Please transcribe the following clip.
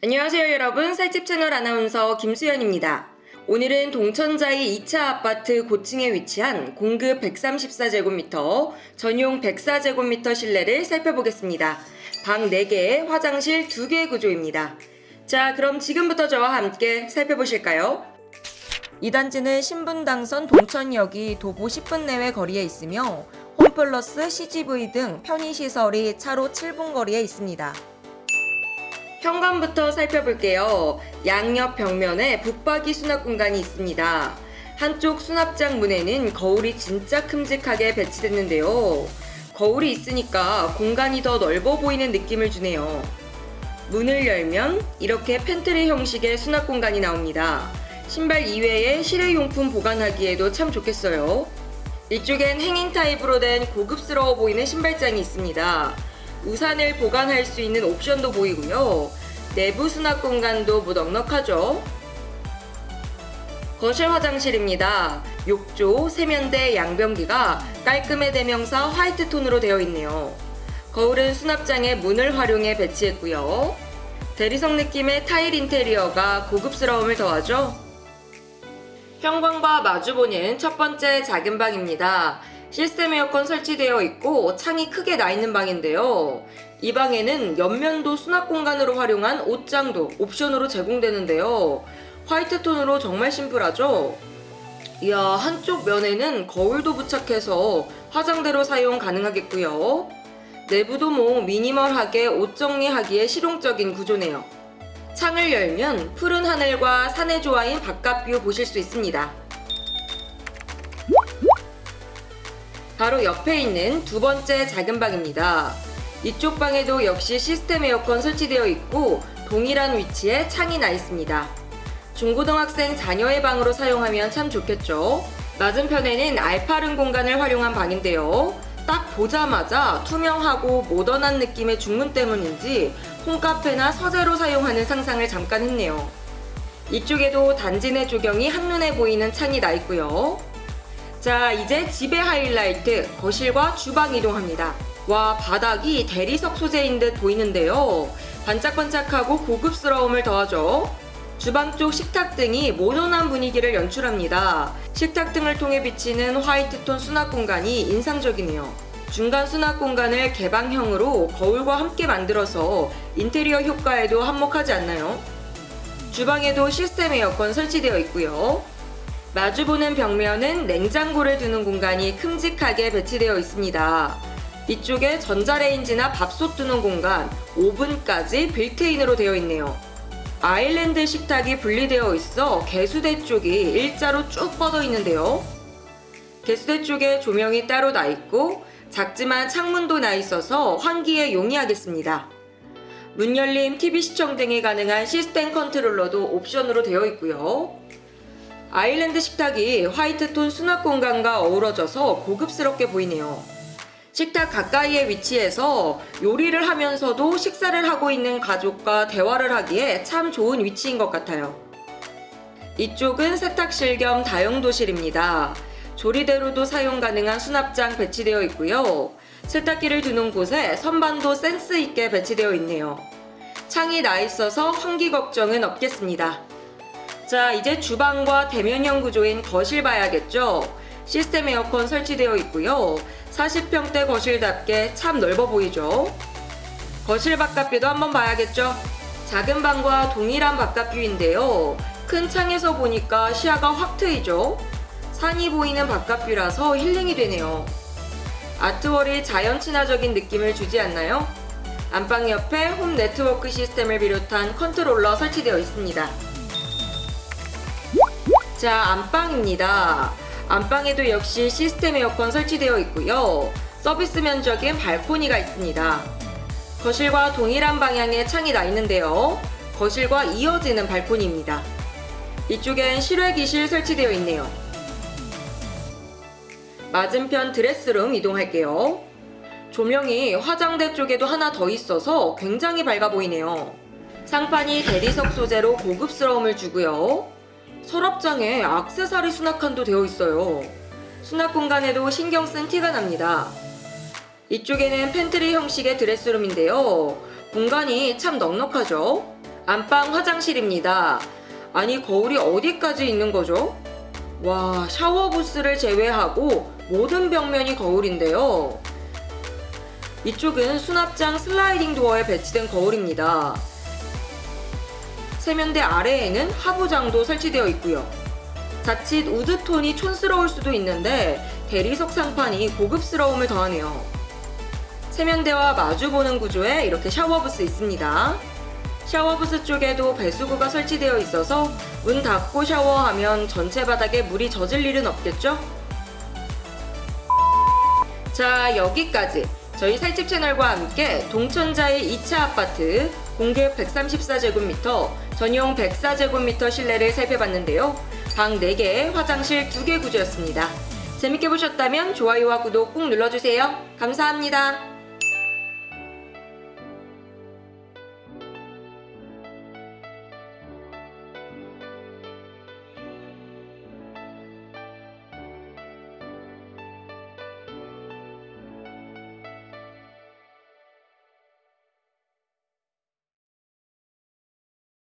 안녕하세요 여러분 살집 채널 아나운서 김수연입니다. 오늘은 동천자이 2차 아파트 고층에 위치한 공급 134제곱미터, 전용 104제곱미터 실내를 살펴보겠습니다. 방 4개, 화장실 2개 구조입니다. 자 그럼 지금부터 저와 함께 살펴보실까요? 이 단지는 신분당선 동천역이 도보 10분 내외 거리에 있으며 홈플러스 CGV 등 편의시설이 차로 7분 거리에 있습니다. 현관부터 살펴볼게요. 양옆 벽면에 붙박이 수납 공간이 있습니다. 한쪽 수납장 문에는 거울이 진짜 큼직하게 배치됐는데요. 거울이 있으니까 공간이 더 넓어 보이는 느낌을 주네요. 문을 열면 이렇게 팬트리 형식의 수납 공간이 나옵니다. 신발 이외에 실외용품 보관하기에도 참 좋겠어요. 이쪽엔 hanging 타입으로 된 고급스러워 보이는 신발장이 있습니다. 우산을 보관할 수 있는 옵션도 보이고요. 내부 수납 공간도 무넉넉하죠. 거실 화장실입니다. 욕조, 세면대, 양변기가 깔끔의 대명사 화이트 톤으로 되어 있네요. 거울은 수납장에 문을 활용해 배치했고요. 대리석 느낌의 타일 인테리어가 고급스러움을 더하죠. 현관과 마주보는 첫 번째 작은 방입니다. 시스템 에어컨 설치되어 있고 창이 크게 나 있는 방인데요. 이 방에는 옆면도 수납 공간으로 활용한 옷장도 옵션으로 제공되는데요. 화이트 톤으로 정말 심플하죠? 이야 한쪽 면에는 거울도 부착해서 화장대로 사용 가능하겠고요. 내부도 뭐 미니멀하게 옷 정리하기에 실용적인 구조네요. 창을 열면 푸른 하늘과 산의 조화인 바깥뷰 보실 수 있습니다. 바로 옆에 있는 두 번째 작은 방입니다. 이쪽 방에도 역시 시스템 에어컨 설치되어 있고 동일한 위치에 창이 나 있습니다. 중고등학생 자녀의 방으로 사용하면 참 좋겠죠. 맞은편에는 알파른 공간을 활용한 방인데요. 딱 보자마자 투명하고 모던한 느낌의 중문 때문인지 홈카페나 서재로 사용하는 상상을 잠깐 했네요. 이쪽에도 단지 내 조경이 한눈에 보이는 창이 나 있고요. 자 이제 집의 하이라이트 거실과 주방 이동합니다. 와 바닥이 대리석 소재인 듯 보이는데요. 반짝반짝하고 고급스러움을 더하죠. 주방 쪽 식탁 등이 모던한 분위기를 연출합니다. 식탁 등을 통해 비치는 화이트톤 수납 공간이 인상적이네요. 중간 수납 공간을 개방형으로 거울과 함께 만들어서 인테리어 효과에도 한몫하지 않나요? 주방에도 시스템 에어컨 설치되어 있고요. 마주보는 벽면은 냉장고를 두는 공간이 큼직하게 배치되어 있습니다. 이쪽에 전자레인지나 밥솥 두는 공간, 오븐까지 빌트인으로 되어 있네요. 아일랜드 식탁이 분리되어 있어 개수대 쪽이 일자로 쭉 뻗어 있는데요. 개수대 쪽에 조명이 따로 나 있고 작지만 창문도 나 있어서 환기에 용이하겠습니다. 문 열림, TV 시청 등이 가능한 시스템 컨트롤러도 옵션으로 되어 있고요. 아일랜드 식탁이 화이트톤 수납 공간과 어우러져서 고급스럽게 보이네요. 식탁 가까이에 위치해서 요리를 하면서도 식사를 하고 있는 가족과 대화를 하기에 참 좋은 위치인 것 같아요. 이쪽은 세탁실 겸 다용도실입니다. 조리대로도 사용 가능한 수납장 배치되어 있고요. 세탁기를 두는 곳에 선반도 센스 있게 배치되어 있네요. 창이 나 있어서 환기 걱정은 없겠습니다. 자 이제 주방과 대면형 구조인 거실 봐야겠죠? 시스템 에어컨 설치되어 있고요. 40평대 거실답게 참 넓어 보이죠? 거실 바깥뷰도 한번 봐야겠죠? 작은 방과 동일한 바깥뷰인데요. 큰 창에서 보니까 시야가 확 트이죠? 산이 보이는 바깥뷰라서 힐링이 되네요. 아트월이 자연 친화적인 느낌을 주지 않나요? 안방 옆에 홈 네트워크 시스템을 비롯한 컨트롤러 설치되어 있습니다. 자 안방입니다. 안방에도 역시 시스템 에어컨 설치되어 있고요. 서비스 면적인 발코니가 있습니다. 거실과 동일한 방향의 창이 나 있는데요. 거실과 이어지는 발코니입니다. 이쪽엔 실외기실 설치되어 있네요. 맞은편 드레스룸 이동할게요. 조명이 화장대 쪽에도 하나 더 있어서 굉장히 밝아 보이네요. 상판이 대리석 소재로 고급스러움을 주고요. 서랍장에 악세사리 수납칸도 되어 있어요. 수납 공간에도 신경 쓴 티가 납니다. 이쪽에는 팬트리 형식의 드레스룸인데요. 공간이 참 넉넉하죠? 안방 화장실입니다. 아니, 거울이 어디까지 있는 거죠? 와, 샤워 부스를 제외하고 모든 벽면이 거울인데요. 이쪽은 수납장 슬라이딩 도어에 배치된 거울입니다. 세면대 아래에는 하부장도 설치되어 있고요. 자칫 우드톤이 촌스러울 수도 있는데 대리석 상판이 고급스러움을 더하네요. 세면대와 마주보는 구조에 이렇게 샤워부스 있습니다. 샤워부스 쪽에도 배수구가 설치되어 있어서 문 닫고 샤워하면 전체 바닥에 물이 젖을 일은 없겠죠? 자, 여기까지 저희 살집 채널과 함께 동천자의 2차 아파트 공급 134제곱미터, 전용 104제곱미터 실내를 살펴봤는데요. 방 4개, 화장실 2개 구조였습니다. 재밌게 보셨다면 좋아요와 구독 꾹 눌러주세요. 감사합니다.